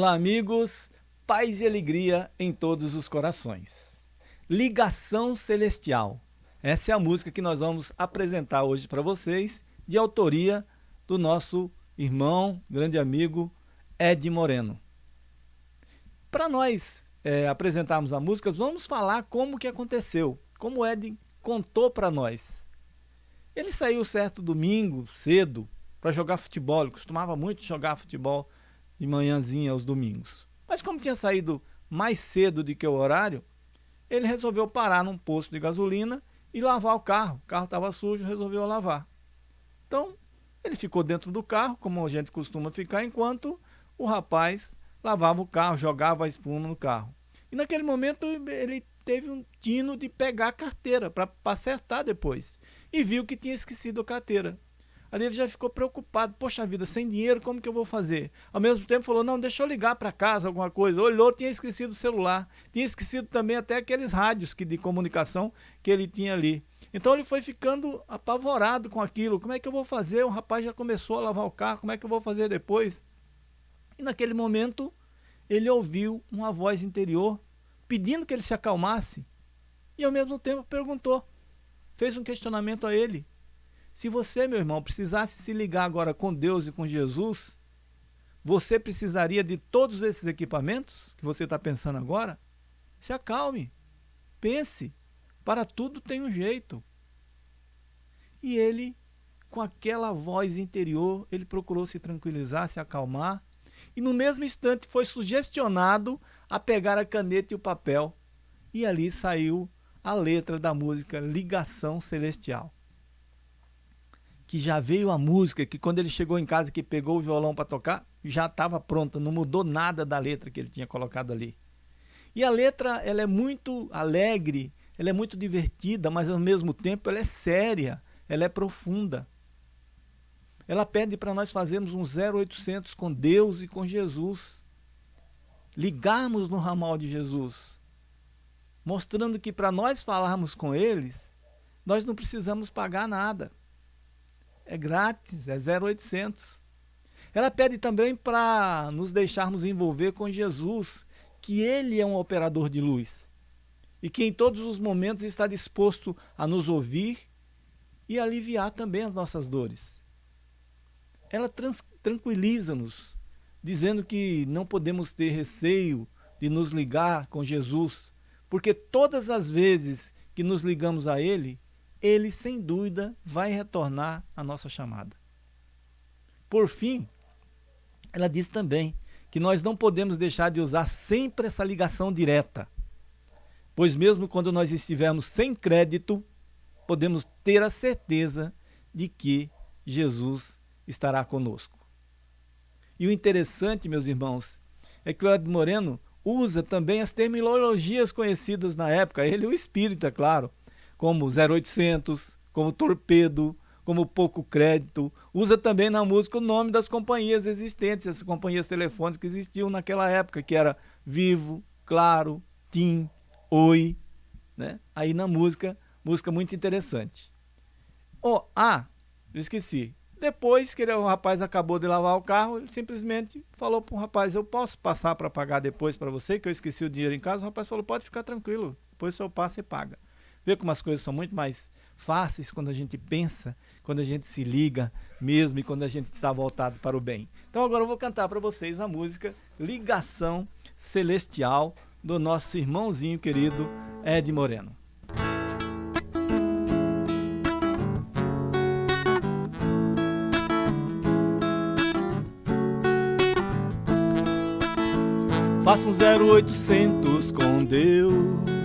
Olá, amigos. Paz e alegria em todos os corações. Ligação Celestial. Essa é a música que nós vamos apresentar hoje para vocês, de autoria do nosso irmão, grande amigo Ed Moreno. Para nós é, apresentarmos a música, vamos falar como que aconteceu, como Ed contou para nós. Ele saiu certo domingo, cedo, para jogar futebol. Ele costumava muito jogar futebol de manhãzinha aos domingos. Mas como tinha saído mais cedo do que o horário, ele resolveu parar num posto de gasolina e lavar o carro. O carro estava sujo, resolveu lavar. Então, ele ficou dentro do carro, como a gente costuma ficar, enquanto o rapaz lavava o carro, jogava a espuma no carro. E naquele momento ele teve um tino de pegar a carteira para acertar depois. E viu que tinha esquecido a carteira. Ali ele já ficou preocupado, poxa vida, sem dinheiro, como que eu vou fazer? Ao mesmo tempo falou, não, deixa eu ligar para casa, alguma coisa. Olhou, tinha esquecido o celular, tinha esquecido também até aqueles rádios que, de comunicação que ele tinha ali. Então ele foi ficando apavorado com aquilo, como é que eu vou fazer? O rapaz já começou a lavar o carro, como é que eu vou fazer depois? E naquele momento, ele ouviu uma voz interior pedindo que ele se acalmasse e ao mesmo tempo perguntou, fez um questionamento a ele, se você, meu irmão, precisasse se ligar agora com Deus e com Jesus, você precisaria de todos esses equipamentos que você está pensando agora? Se acalme, pense, para tudo tem um jeito. E ele, com aquela voz interior, ele procurou se tranquilizar, se acalmar, e no mesmo instante foi sugestionado a pegar a caneta e o papel, e ali saiu a letra da música Ligação Celestial que já veio a música, que quando ele chegou em casa que pegou o violão para tocar, já estava pronta, não mudou nada da letra que ele tinha colocado ali. E a letra, ela é muito alegre, ela é muito divertida, mas ao mesmo tempo ela é séria, ela é profunda. Ela pede para nós fazermos um 0800 com Deus e com Jesus. Ligarmos no ramal de Jesus. Mostrando que para nós falarmos com eles, nós não precisamos pagar nada. É grátis, é 0800. Ela pede também para nos deixarmos envolver com Jesus, que Ele é um operador de luz e que em todos os momentos está disposto a nos ouvir e aliviar também as nossas dores. Ela tranquiliza-nos, dizendo que não podemos ter receio de nos ligar com Jesus, porque todas as vezes que nos ligamos a Ele, ele sem dúvida vai retornar a nossa chamada. Por fim, ela diz também que nós não podemos deixar de usar sempre essa ligação direta, pois mesmo quando nós estivermos sem crédito, podemos ter a certeza de que Jesus estará conosco. E o interessante, meus irmãos, é que o Ed Moreno usa também as terminologias conhecidas na época, ele o Espírito, é claro, como 0800, como Torpedo, como Pouco Crédito. Usa também na música o nome das companhias existentes, as companhias telefônicas que existiam naquela época, que era Vivo, Claro, TIM, Oi. Né? Aí na música, música muito interessante. Oh, ah, esqueci. Depois que ele, o rapaz acabou de lavar o carro, ele simplesmente falou para o rapaz, eu posso passar para pagar depois para você, que eu esqueci o dinheiro em casa. O rapaz falou, pode ficar tranquilo, depois o senhor passa e paga. Vê como as coisas são muito mais fáceis quando a gente pensa, quando a gente se liga mesmo e quando a gente está voltado para o bem. Então agora eu vou cantar para vocês a música Ligação Celestial do nosso irmãozinho querido Ed Moreno. Faça um 0800 com Deus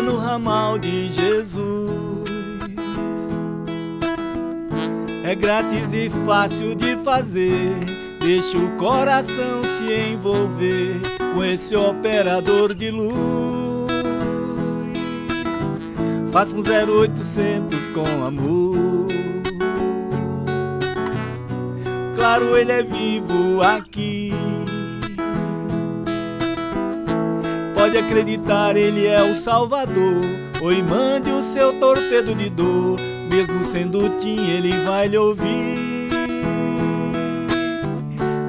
No ramal de Jesus. É grátis e fácil de fazer. Deixa o coração se envolver com esse operador de luz. Faça um 0800 com amor. Claro, ele é vivo aqui. Pode acreditar, ele é o Salvador. Oi, mande o seu torpedo de dor. Mesmo sendo tim, ele vai lhe ouvir.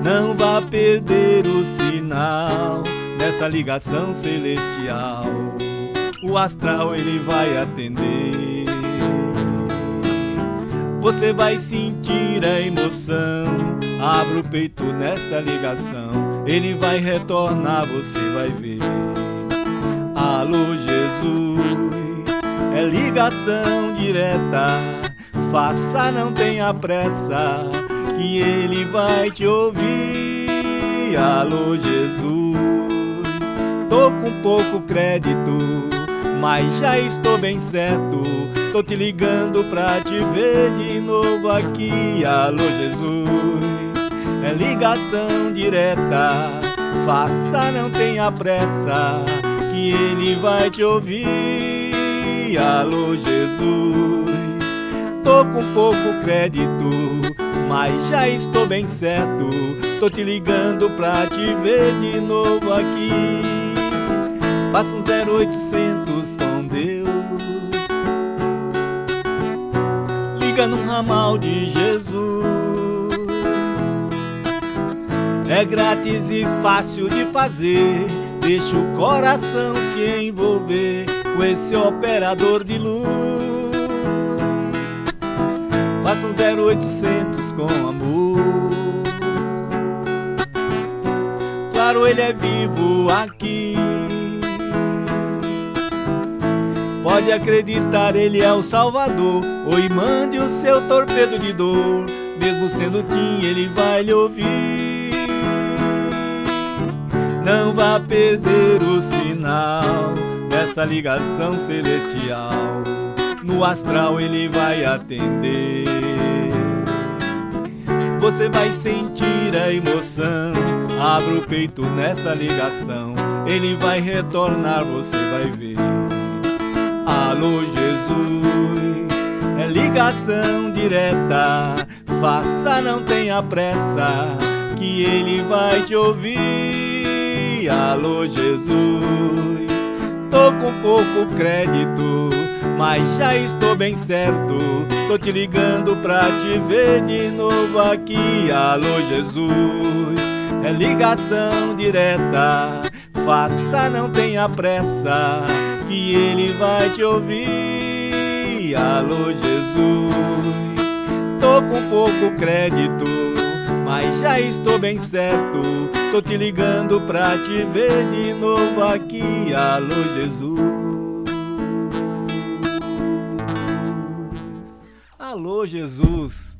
Não vá perder o sinal dessa ligação celestial. O astral ele vai atender. Você vai sentir a emoção. Abra o peito nesta ligação. Ele vai retornar, você vai ver. Alô, Jesus, é ligação direta. Faça, não tenha pressa, que ele vai te ouvir. Alô, Jesus tô com pouco crédito, mas já estou bem certo. Tô te ligando pra te ver de novo aqui. Alô, Jesus, é ligação direta. Faça, não tenha pressa, que ele vai te ouvir. Alô, Jesus, tô com pouco crédito, mas já estou bem certo. Tô te ligando pra te ver de novo aqui. Faça um 0800 com Deus Liga no ramal de Jesus É grátis e fácil de fazer Deixa o coração se envolver Com esse operador de luz Faça um 0800 com amor Claro, ele é vivo aqui Pode acreditar, ele é o Salvador. Oi, mande o seu torpedo de dor. Mesmo sendo Tim, ele vai lhe ouvir. Não vá perder o sinal dessa ligação celestial. No astral ele vai atender. Você vai sentir a emoção. Abra o peito nessa ligação. Ele vai retornar, você vai ver. Alô Jesus, é ligação direta. Faça, não tenha pressa, que ele vai te ouvir. Alô Jesus, tô com pouco crédito, mas já estou bem certo. Tô te ligando pra te ver de novo aqui. Alô Jesus, é ligação direta. Faça, não tenha pressa que ele vai te ouvir. Alô, Jesus, tô com pouco crédito, mas já estou bem certo. Tô te ligando pra te ver de novo aqui. Alô, Jesus. Alô, Jesus.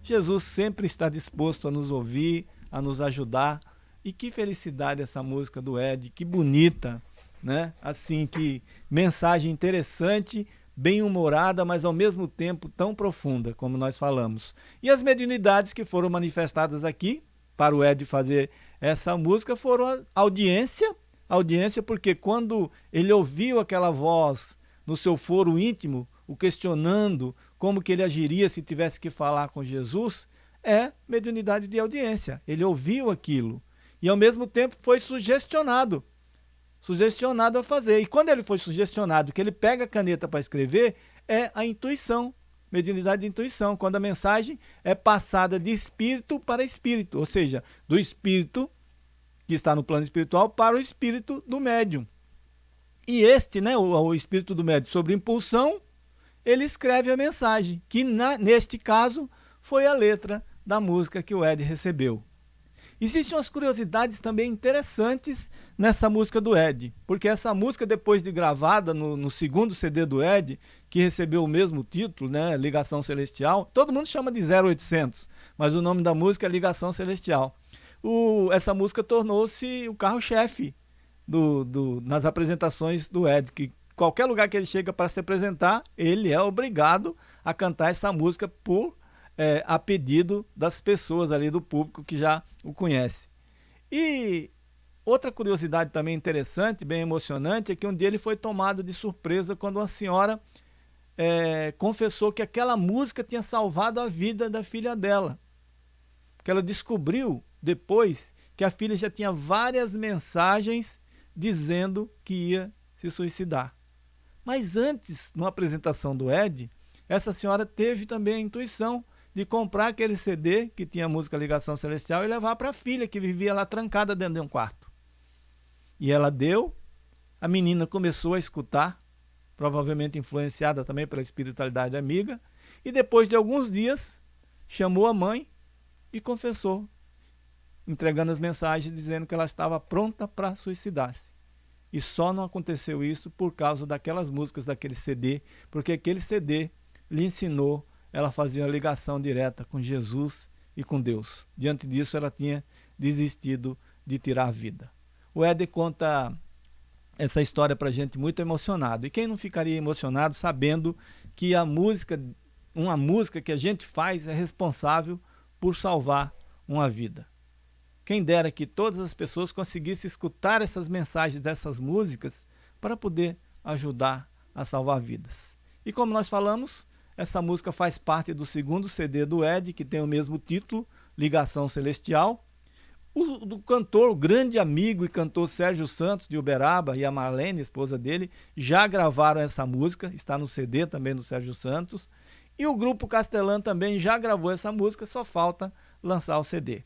Jesus sempre está disposto a nos ouvir, a nos ajudar. E que felicidade essa música do Ed, que bonita né? Assim que mensagem interessante, bem humorada, mas ao mesmo tempo tão profunda, como nós falamos. E as mediunidades que foram manifestadas aqui para o Ed fazer essa música foram a audiência, audiência porque quando ele ouviu aquela voz no seu foro íntimo, o questionando como que ele agiria se tivesse que falar com Jesus, é mediunidade de audiência. Ele ouviu aquilo e ao mesmo tempo foi sugestionado sugestionado a fazer. E quando ele foi sugestionado que ele pega a caneta para escrever, é a intuição, mediunidade de intuição, quando a mensagem é passada de espírito para espírito, ou seja, do espírito que está no plano espiritual para o espírito do médium. E este, né, o, o espírito do médium, sobre impulsão, ele escreve a mensagem, que na, neste caso foi a letra da música que o Ed recebeu. Existem umas curiosidades também interessantes nessa música do Ed, porque essa música, depois de gravada no, no, segundo CD do Ed, que recebeu o mesmo título, né, Ligação Celestial, todo mundo chama de 0800, mas o nome da música é Ligação Celestial. O, essa música tornou-se o carro-chefe do, do, nas apresentações do Ed, que qualquer lugar que ele chega para se apresentar, ele é obrigado a cantar essa música por é, a pedido das pessoas ali do público que já o conhece. E outra curiosidade também interessante, bem emocionante, é que um dia ele foi tomado de surpresa quando uma senhora é, confessou que aquela música tinha salvado a vida da filha dela. Que ela descobriu depois que a filha já tinha várias mensagens dizendo que ia se suicidar. Mas antes, numa apresentação do Ed, essa senhora teve também a intuição de comprar aquele CD que tinha a música Ligação Celestial e levar para a filha que vivia lá trancada dentro de um quarto. E ela deu, a menina começou a escutar, provavelmente influenciada também pela espiritualidade amiga, e depois de alguns dias chamou a mãe e confessou, entregando as mensagens dizendo que ela estava pronta para suicidar-se. E só não aconteceu isso por causa daquelas músicas daquele CD, porque aquele CD lhe ensinou ela fazia uma ligação direta com Jesus e com Deus. Diante disso, ela tinha desistido de tirar a vida. O Ed conta essa história para gente muito emocionado. E quem não ficaria emocionado sabendo que a música, uma música que a gente faz é responsável por salvar uma vida. Quem dera que todas as pessoas conseguissem escutar essas mensagens dessas músicas para poder ajudar a salvar vidas. E como nós falamos, essa música faz parte do segundo CD do Ed, que tem o mesmo título, Ligação Celestial. O, o cantor, o grande amigo e cantor Sérgio Santos de Uberaba e a Marlene, esposa dele, já gravaram essa música, está no CD também do Sérgio Santos. E o grupo Castelã também já gravou essa música, só falta lançar o CD.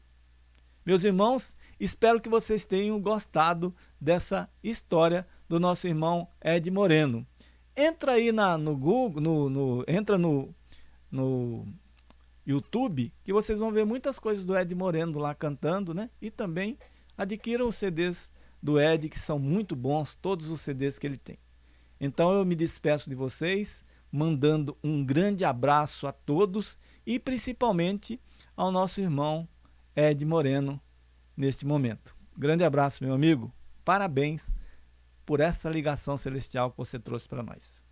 Meus irmãos, espero que vocês tenham gostado dessa história do nosso irmão Ed Moreno. Entra aí na, no Google, no, no, entra no, no YouTube, que vocês vão ver muitas coisas do Ed Moreno lá cantando, né? E também adquiram os CDs do Ed, que são muito bons, todos os CDs que ele tem. Então eu me despeço de vocês, mandando um grande abraço a todos e principalmente ao nosso irmão Ed Moreno neste momento. Grande abraço, meu amigo. Parabéns por essa ligação celestial que você trouxe para nós.